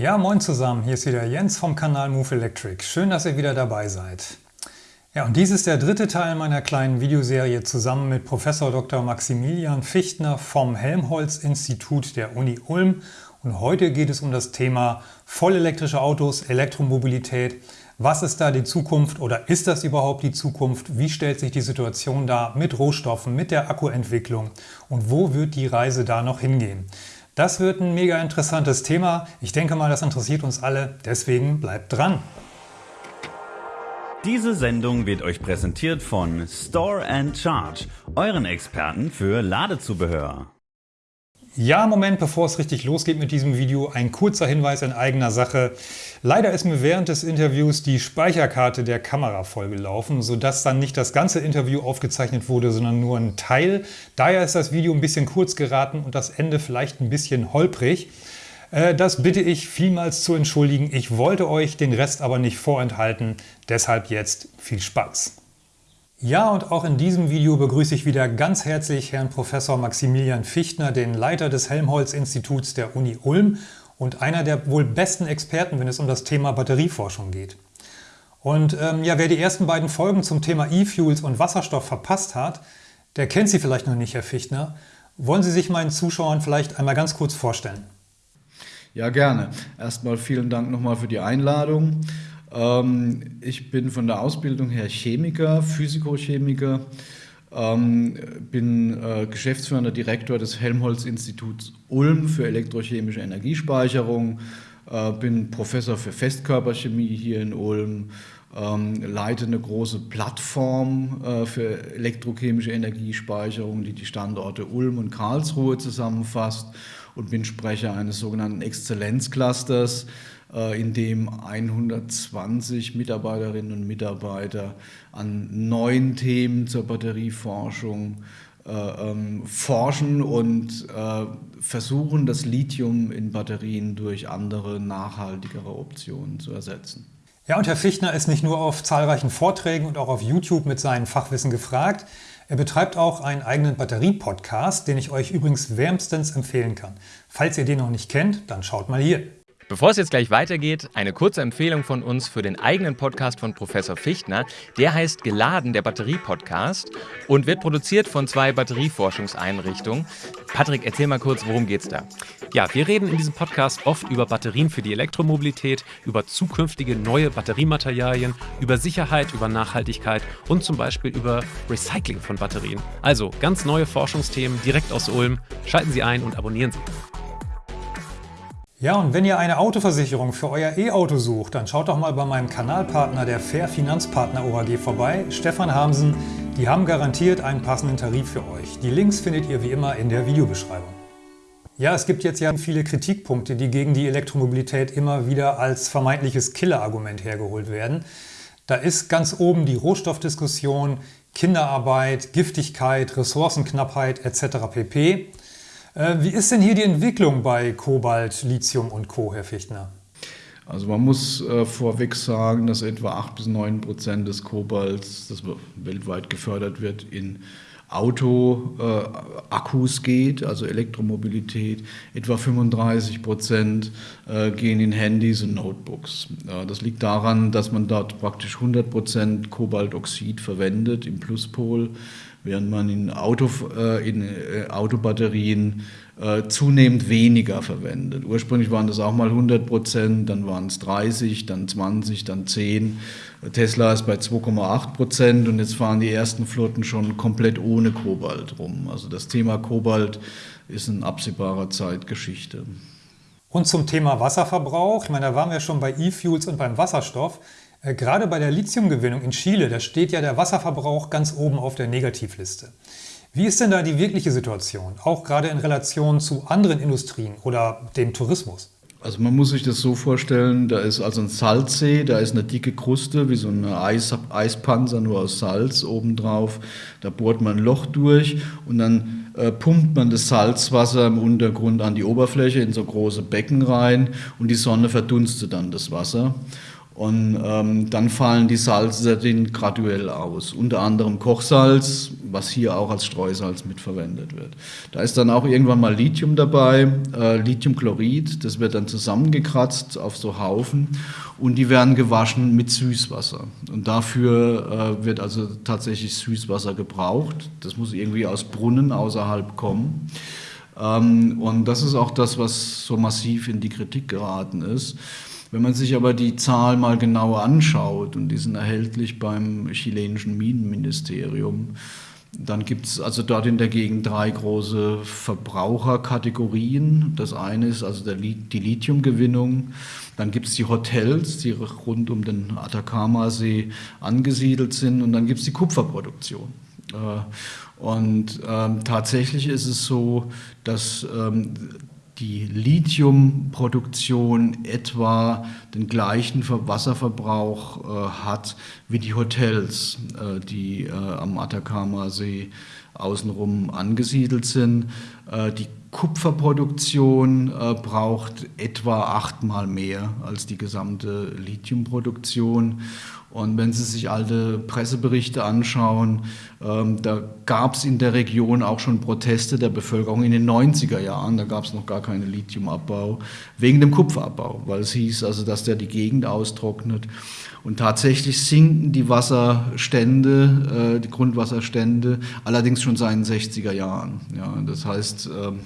Ja, moin zusammen, hier ist wieder Jens vom Kanal Move Electric. Schön, dass ihr wieder dabei seid. Ja, und dies ist der dritte Teil meiner kleinen Videoserie zusammen mit Professor Dr. Maximilian Fichtner vom Helmholtz-Institut der Uni Ulm. Und heute geht es um das Thema vollelektrische Autos, Elektromobilität. Was ist da die Zukunft oder ist das überhaupt die Zukunft? Wie stellt sich die Situation da mit Rohstoffen, mit der Akkuentwicklung und wo wird die Reise da noch hingehen? Das wird ein mega interessantes Thema. Ich denke mal, das interessiert uns alle. Deswegen bleibt dran. Diese Sendung wird euch präsentiert von Store and Charge, euren Experten für Ladezubehör. Ja, Moment, bevor es richtig losgeht mit diesem Video, ein kurzer Hinweis in eigener Sache. Leider ist mir während des Interviews die Speicherkarte der Kamera vollgelaufen, sodass dann nicht das ganze Interview aufgezeichnet wurde, sondern nur ein Teil. Daher ist das Video ein bisschen kurz geraten und das Ende vielleicht ein bisschen holprig. Äh, das bitte ich vielmals zu entschuldigen. Ich wollte euch den Rest aber nicht vorenthalten. Deshalb jetzt viel Spaß. Ja, und auch in diesem Video begrüße ich wieder ganz herzlich Herrn Professor Maximilian Fichtner, den Leiter des Helmholtz-Instituts der Uni Ulm und einer der wohl besten Experten, wenn es um das Thema Batterieforschung geht. Und ähm, ja, wer die ersten beiden Folgen zum Thema E-Fuels und Wasserstoff verpasst hat, der kennt Sie vielleicht noch nicht, Herr Fichtner. Wollen Sie sich meinen Zuschauern vielleicht einmal ganz kurz vorstellen? Ja, gerne. Erstmal vielen Dank nochmal für die Einladung. Ähm, ich bin von der Ausbildung her Chemiker, Physikochemiker, ähm, bin äh, geschäftsführender Direktor des Helmholtz-Instituts Ulm für elektrochemische Energiespeicherung, äh, bin Professor für Festkörperchemie hier in Ulm, ähm, leite eine große Plattform äh, für elektrochemische Energiespeicherung, die die Standorte Ulm und Karlsruhe zusammenfasst und bin Sprecher eines sogenannten Exzellenzclusters, in dem 120 Mitarbeiterinnen und Mitarbeiter an neuen Themen zur Batterieforschung äh, ähm, forschen und äh, versuchen, das Lithium in Batterien durch andere, nachhaltigere Optionen zu ersetzen. Ja, und Herr Fichtner ist nicht nur auf zahlreichen Vorträgen und auch auf YouTube mit seinem Fachwissen gefragt. Er betreibt auch einen eigenen Batterie-Podcast, den ich euch übrigens wärmstens empfehlen kann. Falls ihr den noch nicht kennt, dann schaut mal hier. Bevor es jetzt gleich weitergeht, eine kurze Empfehlung von uns für den eigenen Podcast von Professor Fichtner. Der heißt Geladen, der Batterie-Podcast und wird produziert von zwei Batterieforschungseinrichtungen. Patrick, erzähl mal kurz, worum geht's da? Ja, wir reden in diesem Podcast oft über Batterien für die Elektromobilität, über zukünftige neue Batteriematerialien, über Sicherheit, über Nachhaltigkeit und zum Beispiel über Recycling von Batterien. Also ganz neue Forschungsthemen direkt aus Ulm. Schalten Sie ein und abonnieren Sie. Ja, und wenn ihr eine Autoversicherung für euer E-Auto sucht, dann schaut doch mal bei meinem Kanalpartner der Fair Finanzpartner OHG vorbei, Stefan Hamsen. Die haben garantiert einen passenden Tarif für euch. Die Links findet ihr wie immer in der Videobeschreibung. Ja, es gibt jetzt ja viele Kritikpunkte, die gegen die Elektromobilität immer wieder als vermeintliches Killerargument hergeholt werden. Da ist ganz oben die Rohstoffdiskussion, Kinderarbeit, Giftigkeit, Ressourcenknappheit etc. pp. Äh, wie ist denn hier die Entwicklung bei Kobalt, Lithium und Co., Herr Fichtner? Also man muss äh, vorweg sagen, dass etwa 8 bis 9 Prozent des Kobalts, das weltweit gefördert wird, in Auto-Akkus äh, geht, also Elektromobilität. Etwa 35 Prozent äh, gehen in Handys und Notebooks. Das liegt daran, dass man dort praktisch 100 Prozent Kobaltoxid verwendet im Pluspol während man in, Auto, äh, in äh, Autobatterien äh, zunehmend weniger verwendet. Ursprünglich waren das auch mal 100 Prozent, dann waren es 30, dann 20, dann 10. Tesla ist bei 2,8 Prozent und jetzt fahren die ersten Flotten schon komplett ohne Kobalt rum. Also das Thema Kobalt ist in absehbarer Zeit Geschichte. Und zum Thema Wasserverbrauch, ich meine, da waren wir schon bei E-Fuels und beim Wasserstoff. Äh, gerade bei der Lithiumgewinnung in Chile, da steht ja der Wasserverbrauch ganz oben auf der Negativliste. Wie ist denn da die wirkliche Situation, auch gerade in Relation zu anderen Industrien oder dem Tourismus? Also man muss sich das so vorstellen, da ist also ein Salzsee, da ist eine dicke Kruste, wie so ein Eis, Eispanzer, nur aus Salz obendrauf. Da bohrt man ein Loch durch und dann äh, pumpt man das Salzwasser im Untergrund an die Oberfläche in so große Becken rein und die Sonne verdunstet dann das Wasser. Und ähm, dann fallen die Salze den graduell aus. Unter anderem Kochsalz, was hier auch als Streusalz mitverwendet wird. Da ist dann auch irgendwann mal Lithium dabei, äh, Lithiumchlorid, das wird dann zusammengekratzt auf so Haufen und die werden gewaschen mit Süßwasser. Und dafür äh, wird also tatsächlich Süßwasser gebraucht. Das muss irgendwie aus Brunnen außerhalb kommen. Ähm, und das ist auch das, was so massiv in die Kritik geraten ist. Wenn man sich aber die Zahl mal genauer anschaut, und die sind erhältlich beim chilenischen Minenministerium, dann gibt es also dort in der Gegend drei große Verbraucherkategorien. Das eine ist also der, die Lithiumgewinnung. Dann gibt es die Hotels, die rund um den Atacama-See angesiedelt sind. Und dann gibt es die Kupferproduktion. Äh, und ähm, tatsächlich ist es so, dass ähm, die Lithiumproduktion etwa den gleichen Wasserverbrauch äh, hat wie die Hotels, äh, die äh, am Atacama-See außenrum angesiedelt sind. Äh, die Kupferproduktion äh, braucht etwa achtmal mehr als die gesamte Lithiumproduktion. Und wenn Sie sich alte Presseberichte anschauen, ähm, da gab es in der Region auch schon Proteste der Bevölkerung in den 90er Jahren, da gab es noch gar keinen Lithiumabbau, wegen dem Kupferabbau, weil es hieß also, dass der die Gegend austrocknet. Und tatsächlich sinken die Wasserstände, äh, die Grundwasserstände, allerdings schon seit den 60er Jahren. Ja, das heißt, ähm,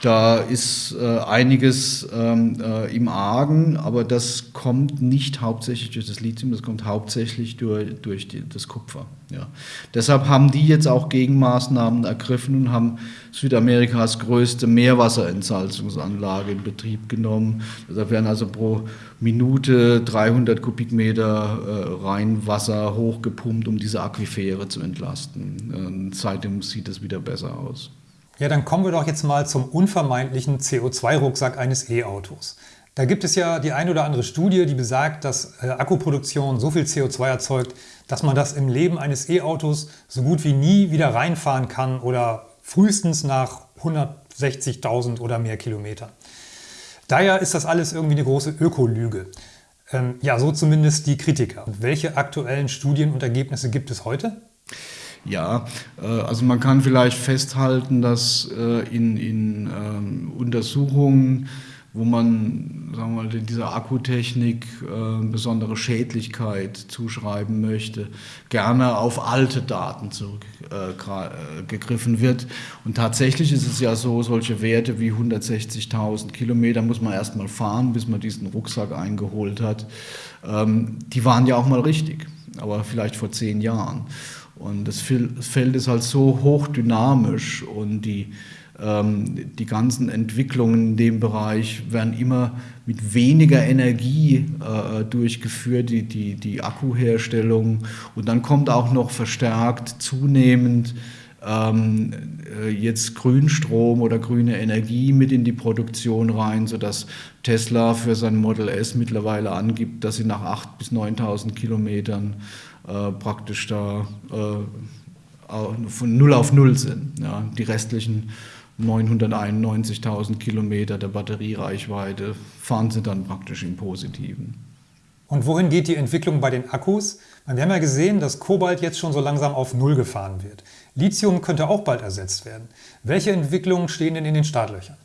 da ist äh, einiges ähm, äh, im Argen, aber das kommt nicht hauptsächlich durch das Lithium, das kommt hauptsächlich durch, durch die, das Kupfer. Ja. Deshalb haben die jetzt auch Gegenmaßnahmen ergriffen und haben Südamerikas größte Meerwasserentsalzungsanlage in Betrieb genommen. Da werden also pro Minute 300 Kubikmeter äh, Rheinwasser hochgepumpt, um diese Aquifere zu entlasten. Und seitdem sieht es wieder besser aus. Ja, dann kommen wir doch jetzt mal zum unvermeidlichen CO2-Rucksack eines E-Autos. Da gibt es ja die ein oder andere Studie, die besagt, dass äh, Akkuproduktion so viel CO2 erzeugt, dass man das im Leben eines E-Autos so gut wie nie wieder reinfahren kann oder frühestens nach 160.000 oder mehr Kilometern. Daher ist das alles irgendwie eine große Ökolüge. Ähm, ja, so zumindest die Kritiker. Und welche aktuellen Studien und Ergebnisse gibt es heute? Ja, äh, also man kann vielleicht festhalten, dass äh, in, in ähm, Untersuchungen wo man sagen wir mal, dieser Akkutechnik äh, besondere Schädlichkeit zuschreiben möchte, gerne auf alte Daten zurückgegriffen wird. Und tatsächlich ist es ja so, solche Werte wie 160.000 Kilometer muss man erst mal fahren, bis man diesen Rucksack eingeholt hat. Ähm, die waren ja auch mal richtig, aber vielleicht vor zehn Jahren. Und das Feld ist halt so hochdynamisch und die ähm, die ganzen Entwicklungen in dem Bereich werden immer mit weniger Energie äh, durchgeführt, die, die, die Akkuherstellung. Und dann kommt auch noch verstärkt zunehmend ähm, äh, jetzt Grünstrom oder grüne Energie mit in die Produktion rein, sodass Tesla für sein Model S mittlerweile angibt, dass sie nach 8.000 bis 9.000 Kilometern äh, praktisch da äh, von Null auf Null sind. Ja. Die restlichen 991.000 Kilometer der Batteriereichweite fahren sie dann praktisch im Positiven. Und wohin geht die Entwicklung bei den Akkus? Wir haben ja gesehen, dass Kobalt jetzt schon so langsam auf Null gefahren wird. Lithium könnte auch bald ersetzt werden. Welche Entwicklungen stehen denn in den Startlöchern?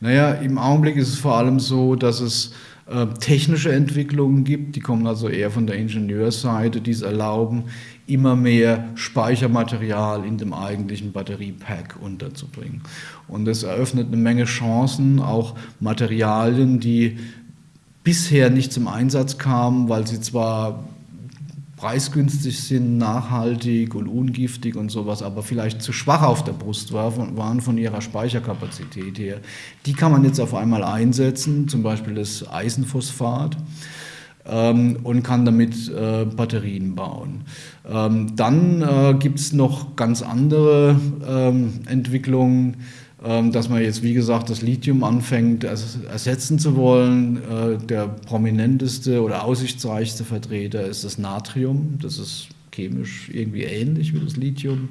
Naja, im Augenblick ist es vor allem so, dass es äh, technische Entwicklungen gibt, die kommen also eher von der Ingenieursseite, die es erlauben, immer mehr Speichermaterial in dem eigentlichen Batteriepack unterzubringen. Und das eröffnet eine Menge Chancen, auch Materialien, die bisher nicht zum Einsatz kamen, weil sie zwar preisgünstig sind, nachhaltig und ungiftig und sowas, aber vielleicht zu schwach auf der Brust waren von ihrer Speicherkapazität her. Die kann man jetzt auf einmal einsetzen, zum Beispiel das Eisenphosphat ähm, und kann damit äh, Batterien bauen. Ähm, dann äh, gibt es noch ganz andere ähm, Entwicklungen, dass man jetzt, wie gesagt, das Lithium anfängt ersetzen zu wollen. Äh, der prominenteste oder aussichtsreichste Vertreter ist das Natrium. Das ist chemisch irgendwie ähnlich wie das Lithium.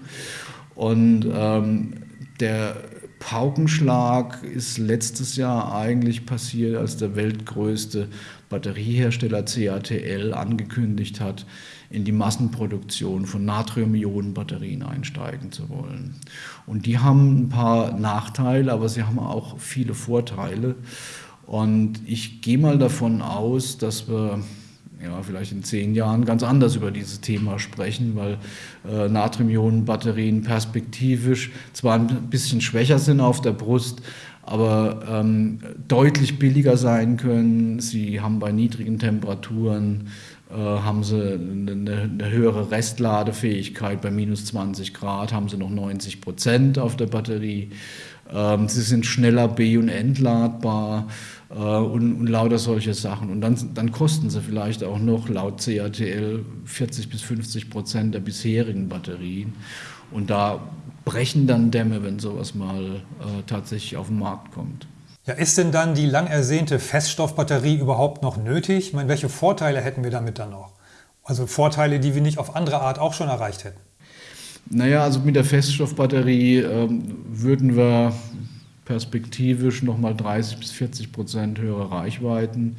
Und ähm, der Paukenschlag ist letztes Jahr eigentlich passiert, als der weltgrößte Batteriehersteller CATL angekündigt hat, in die Massenproduktion von Natrium-Ionen-Batterien einsteigen zu wollen. Und die haben ein paar Nachteile, aber sie haben auch viele Vorteile. Und ich gehe mal davon aus, dass wir ja, vielleicht in zehn Jahren ganz anders über dieses Thema sprechen, weil äh, Natrium-Ionen-Batterien perspektivisch zwar ein bisschen schwächer sind auf der Brust, aber ähm, deutlich billiger sein können. Sie haben bei niedrigen Temperaturen haben sie eine, eine, höhere Restladefähigkeit. Bei minus 20 Grad haben sie noch 90 Prozent auf der Batterie. Ähm, sie sind schneller B- und entladbar äh, und, und, lauter solche Sachen. Und dann, dann kosten sie vielleicht auch noch laut CATL 40 bis 50 Prozent der bisherigen Batterien. Und da brechen dann Dämme, wenn sowas mal äh, tatsächlich auf den Markt kommt. Ja, ist denn dann die lang ersehnte Feststoffbatterie überhaupt noch nötig? Ich meine, welche Vorteile hätten wir damit dann noch? Also Vorteile, die wir nicht auf andere Art auch schon erreicht hätten. Naja, also mit der Feststoffbatterie ähm, würden wir perspektivisch nochmal 30 bis 40 Prozent höhere Reichweiten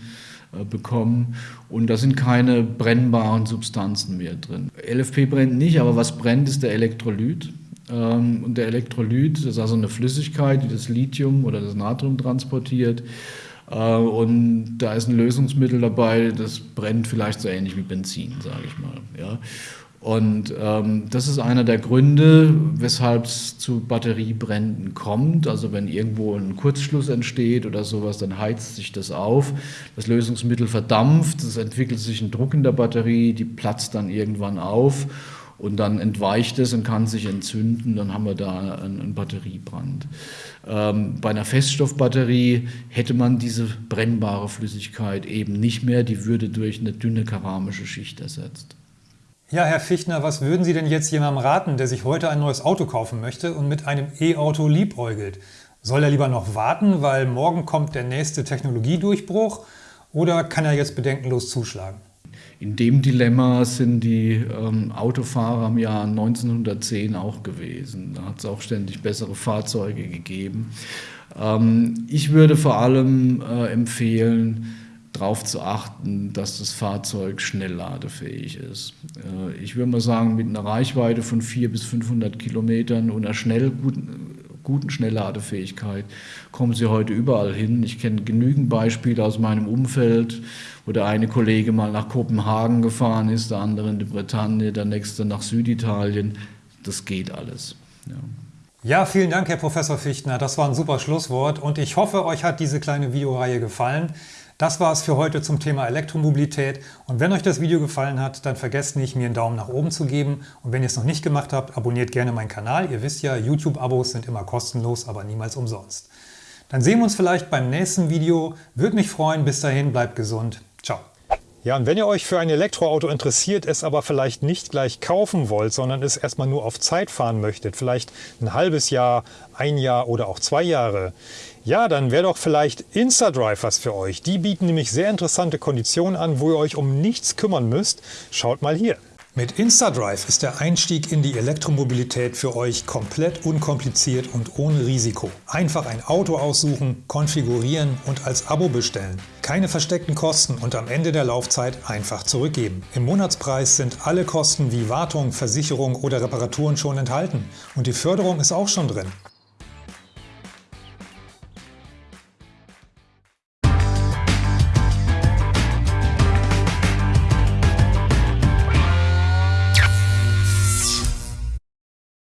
äh, bekommen und da sind keine brennbaren Substanzen mehr drin. LFP brennt nicht, aber was brennt, ist der Elektrolyt. Ähm, und der Elektrolyt, das ist also eine Flüssigkeit, die das Lithium oder das Natrium transportiert. Äh, und da ist ein Lösungsmittel dabei, das brennt vielleicht so ähnlich wie Benzin, sage ich mal. Und ähm, das ist einer der Gründe, weshalb es zu Batteriebränden kommt. Also wenn irgendwo ein Kurzschluss entsteht oder sowas, dann heizt sich das auf. Das Lösungsmittel verdampft, es entwickelt sich ein Druck in der Batterie, die platzt dann irgendwann auf und dann entweicht es und kann sich entzünden, dann haben wir da einen, Batteriebrand. Ähm, bei einer Feststoffbatterie hätte man diese brennbare Flüssigkeit eben nicht mehr, die würde durch eine dünne keramische Schicht ersetzt. Ja, Herr Fichtner, was würden Sie denn jetzt jemandem raten, der sich heute ein neues Auto kaufen möchte und mit einem E-Auto liebäugelt? Soll er lieber noch warten, weil morgen kommt der nächste Technologiedurchbruch oder kann er jetzt bedenkenlos zuschlagen? In dem Dilemma sind die ähm, Autofahrer im Jahr 1910 auch gewesen. Da hat es auch ständig bessere Fahrzeuge gegeben. Ähm, ich würde vor allem äh, empfehlen, darauf zu achten, dass das Fahrzeug schnellladefähig ist. Äh, ich würde mal sagen, mit einer Reichweite von 400 bis 500 Kilometern und einer schnell guten, guten Schnellladefähigkeit kommen Sie heute überall hin. Ich kenne genügend Beispiele aus meinem Umfeld, wo der eine Kollege mal nach Kopenhagen gefahren ist, der andere in die Bretagne, der nächste nach Süditalien. Das geht alles. Ja. Ja, vielen Dank, Herr Professor Fichtner. Das war ein super Schlusswort und ich hoffe, euch hat diese kleine Videoreihe gefallen. Das war es für heute zum Thema Elektromobilität und wenn euch das Video gefallen hat, dann vergesst nicht, mir einen Daumen nach oben zu geben und wenn ihr es noch nicht gemacht habt, abonniert gerne meinen Kanal. Ihr wisst ja, YouTube-Abos sind immer kostenlos, aber niemals umsonst. Dann sehen wir uns vielleicht beim nächsten Video. Würde mich freuen. Bis dahin, bleibt gesund. Ciao. Ja, und wenn ihr euch für ein Elektroauto interessiert, es aber vielleicht nicht gleich kaufen wollt, sondern es erstmal nur auf Zeit fahren möchtet, vielleicht ein halbes Jahr, ein Jahr oder auch zwei Jahre, ja, dann wäre doch vielleicht InstaDrive was für euch. Die bieten nämlich sehr interessante Konditionen an, wo ihr euch um nichts kümmern müsst. Schaut mal hier. Mit InstaDrive ist der Einstieg in die Elektromobilität für euch komplett unkompliziert und ohne Risiko. Einfach ein Auto aussuchen, konfigurieren und als Abo bestellen. Keine versteckten Kosten und am Ende der Laufzeit einfach zurückgeben. Im Monatspreis sind alle Kosten wie Wartung, Versicherung oder Reparaturen schon enthalten und die Förderung ist auch schon drin.